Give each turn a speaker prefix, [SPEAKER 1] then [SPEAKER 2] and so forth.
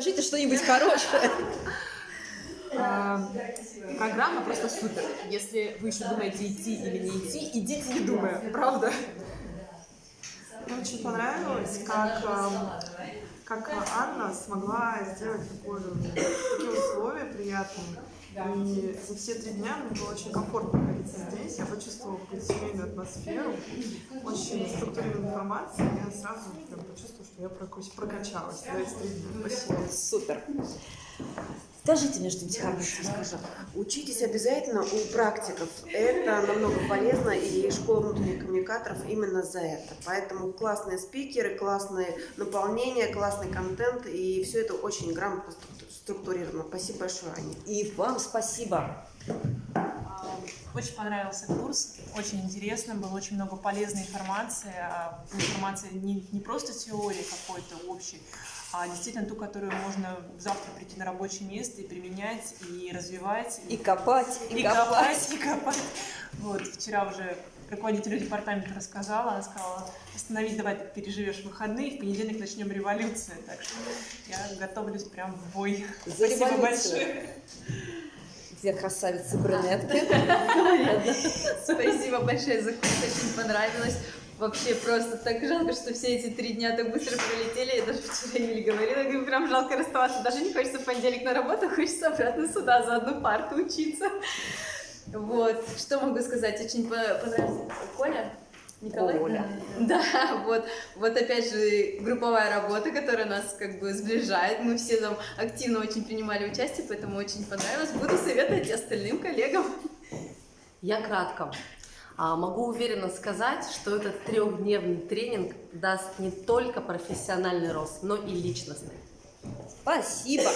[SPEAKER 1] Скажите что-нибудь хорошее.
[SPEAKER 2] А, Программа просто супер. Если вы еще думаете, идти или не идти, идите не думая, правда?
[SPEAKER 3] Мне очень понравилось, как, эм, как Анна смогла сделать такое, такие условия приятные. И за все три дня мне было очень комфортно находиться здесь. Я почувствовала семейную атмосферу, очень структурированную информацию. Я сразу прям почувствовала, что я прокач- прокачалась за эти три дня. Спасибо.
[SPEAKER 1] Супер. Скажите мне что-нибудь хорошее.
[SPEAKER 4] Скажу, учитесь обязательно у практиков. Это намного полезно, и школа внутренних коммуникаторов именно за это. Поэтому классные спикеры, классное наполнение, классный контент, и все это очень грамотно структу- структурировано. Спасибо большое, Аня.
[SPEAKER 1] И вам спасибо.
[SPEAKER 2] Очень понравился курс, очень интересно, было очень много полезной информации. а, Информация не, не просто теории какой-то общей, а действительно ту, которую можно завтра прийти на рабочее место и применять, и развивать,
[SPEAKER 1] И копать, и,
[SPEAKER 2] и
[SPEAKER 1] копать.
[SPEAKER 2] копать, и копать. Вот, вчера уже руководителю департамента рассказала, она сказала, остановись, давай ты переживешь выходные, в понедельник начнем революцию. Так что я готовлюсь прям в бой.
[SPEAKER 1] За
[SPEAKER 2] Спасибо
[SPEAKER 1] революцию.
[SPEAKER 2] большое.
[SPEAKER 1] Две красавицы брюнетки.
[SPEAKER 5] Спасибо большое за курс, очень понравилось. Вообще просто так жалко, что все эти три дня так быстро пролетели. Я даже вчера Юле говорила, говорю, прям жалко расставаться. Даже не хочется в понедельник на работу, хочется обратно сюда за одну парту учиться. Вот, что могу сказать, очень по- понравился Коля. Николай?
[SPEAKER 1] Коля.
[SPEAKER 5] Да, вот, вот опять же групповая работа, которая нас как бы сближает. Мы все там активно очень принимали участие, поэтому очень понравилось. Буду советовать остальным коллегам.
[SPEAKER 6] Я кратко. А, Могу уверенно сказать, что этот трехдневный тренинг даст не только профессиональный рост, но и личностный.
[SPEAKER 1] Спасибо.